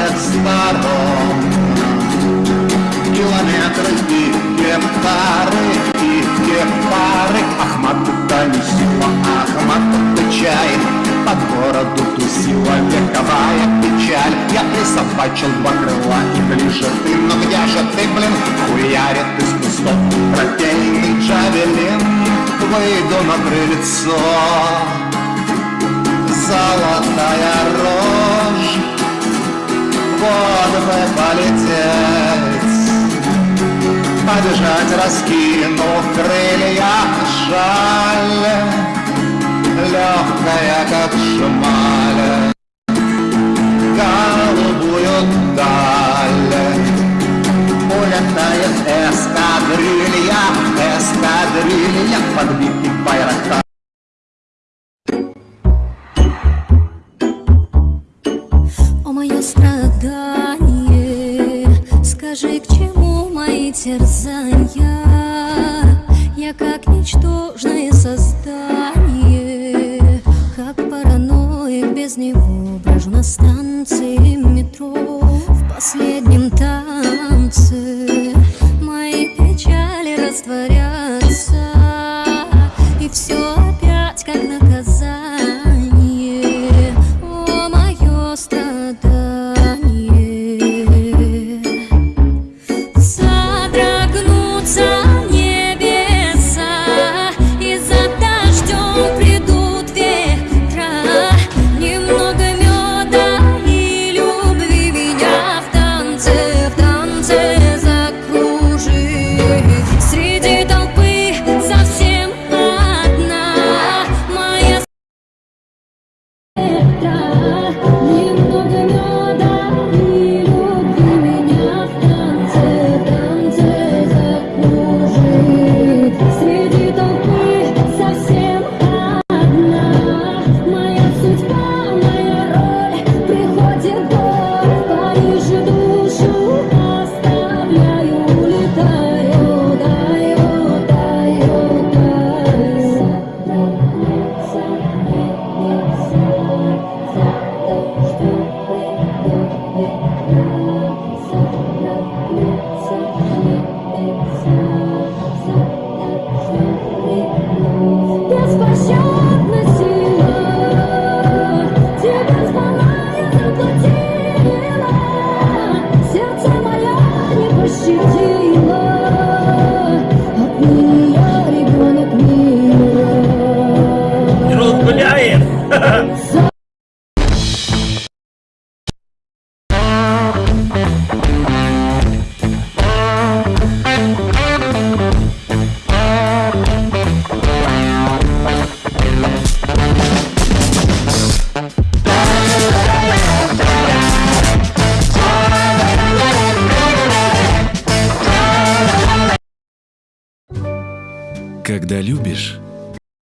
всех сторон. Километры и гектары, и гектары. Ахмат это не сила, Ахмат это чай. По городу тусила вековая печаль. Я присобачил два крыла и ближе ты Но где же ты, блин, хуярит из кустов Трофейный джавелин. Выйду на крыльцо. Золотая рожь Бы полететь. Побежать, раскинув крылья Жаль, легкая, как шмаль. Голубую даль. Улетает эскадрилья, эскадрилья Подбитый байрактар. О, мое страдание, скажи, к чему мои терзания? Я как ничтожное создание, как параноик без него брожу на станции метро в последнем танце. Мои печали растворятся, и все опять как наказание. О, мое страдание Когда любишь,